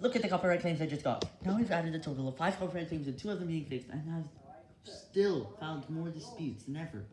Look at the copyright claims I just got. Now we've added a total of 5 copyright claims and 2 of them being fixed, and I've still found more disputes than ever.